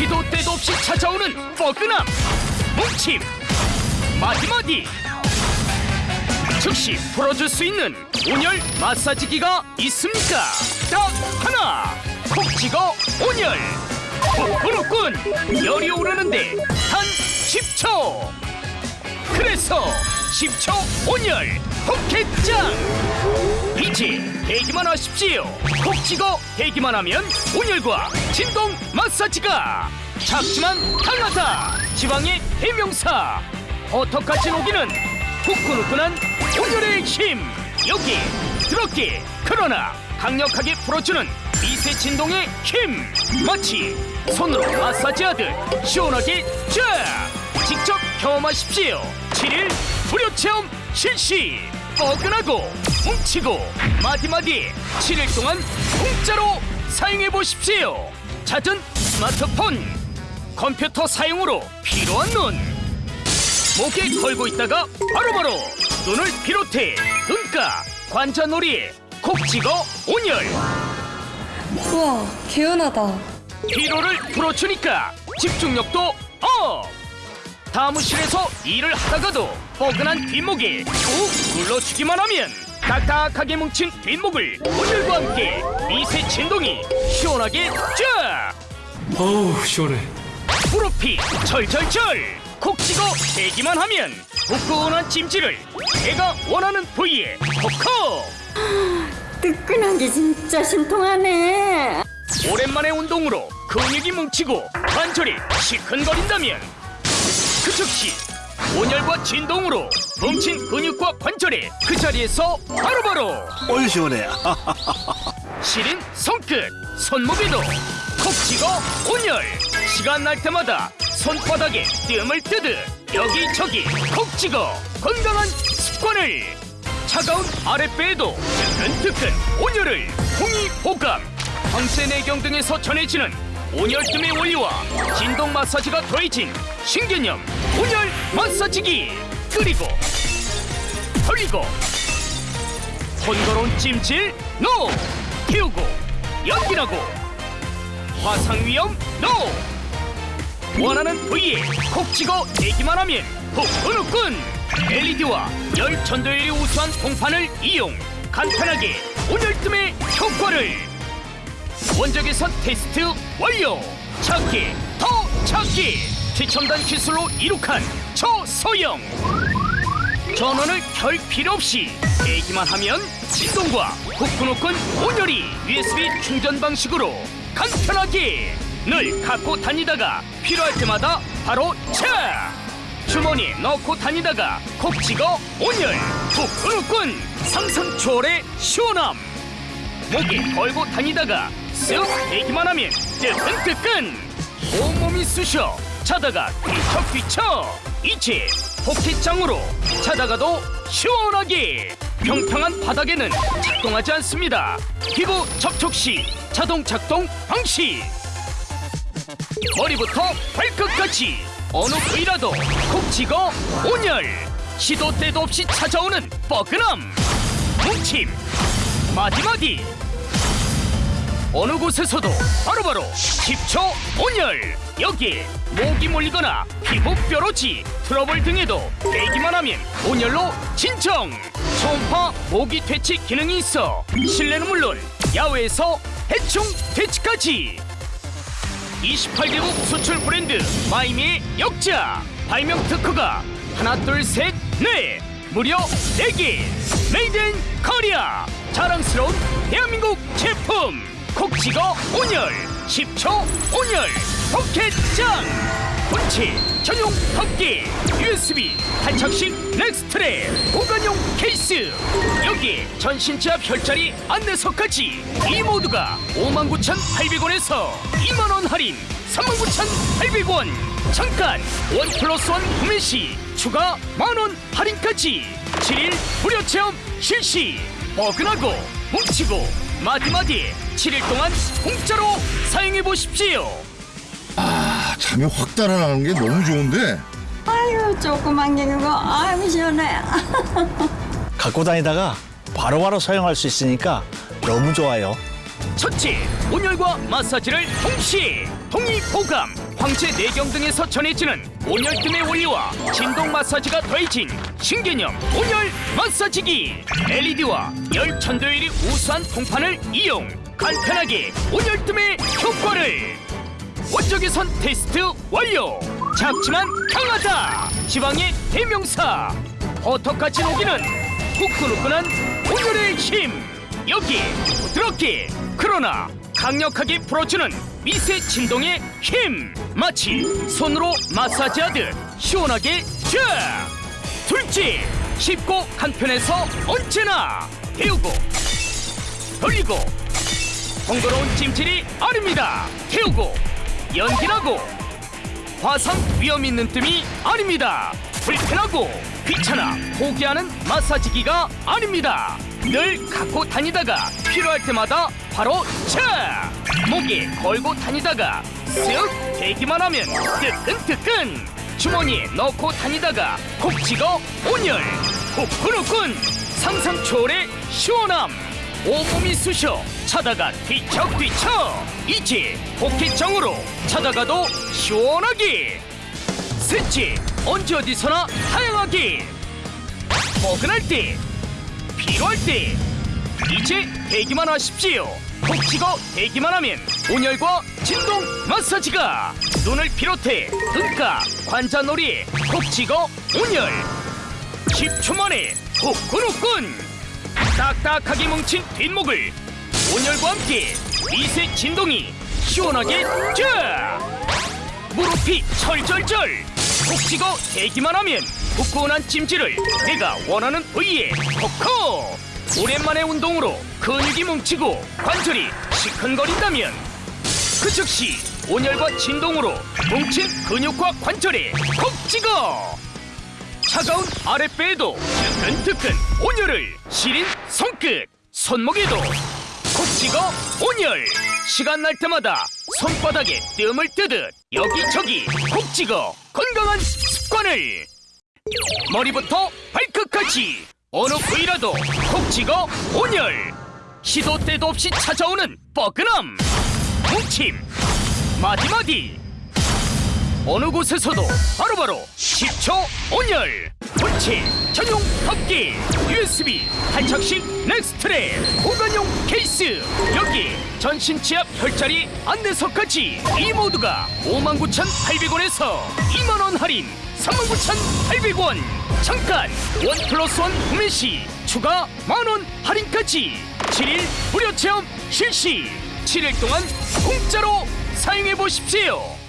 시도 때도 없이 찾아오는 뻐근함 뭉침 마디마디. 즉시 풀어줄 수 있는 온열 마사지기가 있습니까? 딱 하나 콕 찍어 온열. 부끄럽군. 열이 오르는데 단 10초. 그래서 10초 온열 포켓장 이제 대기만 하십시오. 콕 찍어 대기만 하면 온열과 진동 마사지가 작지만 강하다. 지방의 대명사. 버터같이 녹이는? 후끈후끈한 온열의 힘. 여기 들었기. 그러나 강력하게 풀어주는 미세 진동의 힘. 마치 손으로 마사지하듯 시원하게 쫙 직접 경험하십시오. 7일 무료 체험 실시. 뻐근하고 뭉치고 마디마디 7일 동안 공짜로 사용해 보십시오. 잦은 스마트폰 컴퓨터 사용으로 피로한 눈. 목에 걸고 있다가 바로바로 눈을 비롯해 눈가 관자놀이에 콕 찍어 온열. 우와, 개운하다. 피로를 풀어주니까 집중력도 up! 사무실에서 일을 하다가도 뻐근한 뒷목에 꾹 눌러주기만 하면 딱딱하게 뭉친 뒷목을 온열과 함께 미세 진동이 시원하게 쫙! 어우 시원해. 무릎이 절절절 콕 찍어 대기만 하면 후끈한 찜질을 내가 원하는 부위에 콕콕! 뜨끈한 게 진짜 신통하네. 오랜만에 운동으로 근육이 뭉치고 관절이 시큰거린다면 그 즉시 온열과 진동으로 뭉친 근육과 관절이 그 자리에서 바로바로 올 시원해. 시린 손끝 손목에도 콕 찍어 온열. 시간 날 때마다 손바닥에 뜸을 뜨듯 여기저기 콕 찍어 건강한 습관을. 차가운 아랫배에도 뜨끈뜨끈 온열을 홍이 호감. 황제내경 등에서 전해지는 온열뜸의 원리와 진동 마사지가 더해진 신개념 온열 마사지기. 그리고 돌리고 번거로운 찜질 no! 태우고 연기나고. 화상 위험 no! 원하는 부위에 콕 찍어 대기만 하면 후끈후끈 LED와 열 전도율이 우수한 동판을 이용 간편하게 온열뜸의 효과를. 원적에서 테스트 완료! 찾기 더 찾기 최첨단 기술로 이룩한 초소형 전원을 켤 필요 없이 대기만 하면 진동과 후끈후끈 온열이 USB 충전 방식으로 간편하게 늘 갖고 다니다가 필요할 때마다 바로 차 주머니에 넣고 다니다가 콕 찍어 온열 후끈후끈 상상 초월의 시원함. 목에 걸고 다니다가 쓱 대기만 하면 뜨끈뜨끈 온몸이 쑤셔 자다가 뒤척뒤척. 이제 포켓장으로 자다가도 시원하게. 평평한 바닥에는 작동하지 않습니다. 피부 접촉 시 자동 작동 방식. 머리부터 발끝까지 어느 부위라도 콕 찍어 온열. 시도 때도 없이 찾아오는 뻐근함. 뭉침. 마디마디 어느 곳에서도 바로바로 10초 온열 여기에 모기 몰리거나 피부 뾰루지 트러블 등에도 대기만 하면 온열로 진정. 초음파 모기 퇴치 기능이 있어 실내는 물론 야외에서 해충 퇴치까지. 28개국 수출 브랜드 마이미의 역작 발명 특허가 하나 둘 셋 넷 무려 4개. Made in Korea 자랑스러운 대한민국 제품 콕 찍어 온열 10초 온열 포켓장 본체 전용 덮개 USB 탈착식 neck strap 보관용 케이스. 여기 전신자 별자리 안내서까지 이 모두가 59,800원에서 2만원 할인 39,800원. 잠깐 원 플러스 원 구매 시 추가 만원 할인까지. 7일 무료 체험 실시. 뻐근하고 뭉치고 마디마디 7일 동안 공짜로 사용해 보십시오. 잠이 확 달아나는 게 너무 좋은데. 아유 조그만 게 그거 아유 시원해. 갖고 다니다가 바로바로 사용할 수 있으니까 너무 좋아요. 첫째, 온열과 마사지를 동시에 동의 보감 황제 내경 등에서 전해지는 온열뜸의 원리와 진동 마사지가 더해진 신개념 온열 마사지기. LED와 열 천도율이 우수한 통판을 이용 간편하게 온열 뜸의 효과를. 원적외선 테스트 완료. 작지만 강하다. 지방의 대명사. 버터같이 녹이는? 후끈후끈한 온열의 힘. 여기 부드럽게 그러나 강력하게 풀어주는 미세 진동의 힘. 마치 손으로 마사지하듯 시원하게 쫙 둘째 쉽고 간편해서 언제나 데우고 돌리고. 번거로운 찜질이 아닙니다. 태우고 연기나고. 화상 위험 있는 뜸이 아닙니다. 불편하고 귀찮아 포기하는 마사지기가 아닙니다. 늘 갖고 다니다가 필요할 때마다 바로 차! 목에 걸고 다니다가 쓱 대기만 하면 뜨끈뜨끈 주머니에 넣고 다니다가 콕 찍어 온열. 후끈후끈 상상 초월의 시원함. 온몸이 쑤셔 차다가 뒤척뒤척. 이제 포켓정으로 차다가도 시원하게. 셋째 언제 어디서나 다양하게. 포근할 때 필요할 때. 이제 대기만 하십시오. 콕 찍어 대기만 하면 온열과 진동 마사지가 눈을 비롯해 눈가 관자놀이에 콕 찍어 온열. 10초 만에 후끈후끈. 딱딱하게 뭉친 뒷목을 온열과 함께 미세 진동이 시원하게 쫙. 무릎이 철절절. 콕 찍어 대기만 하면 후끈한 찜질을 내가 원하는 부위에 콕콕 오랜만에 운동으로 근육이 뭉치고 관절이 시큰거린다면 그 즉시 온열과 진동으로 뭉친 근육과 관절에 콕 찍어. 차가운 아랫배에도 뜨끈뜨끈 온열을 시린 손끝 손목에도 콕 찍어 온열. 시간 날 때마다 손바닥에 뜸을 뜨듯 여기저기 콕 찍어 건강한 습관을. 머리부터 발끝까지 어느 부위라도 콕 찍어 온열. 시도 때도 없이 찾아오는 뻐근함 뭉침 마디마디 어느 곳에서도 바로바로 10초 온열. 본체 전용 덮개 USB 탈착식 neck strap 보관용 케이스. 여기 전신 지압 혈자리 안내서까지 이 모두가 59,800원에서 2만원 할인 39,800원. 잠깐 원 플러스 원 구매 시 추가 만원 할인까지. 7일 무료 체험 실시. 7일 동안 공짜로 사용해 보십시오.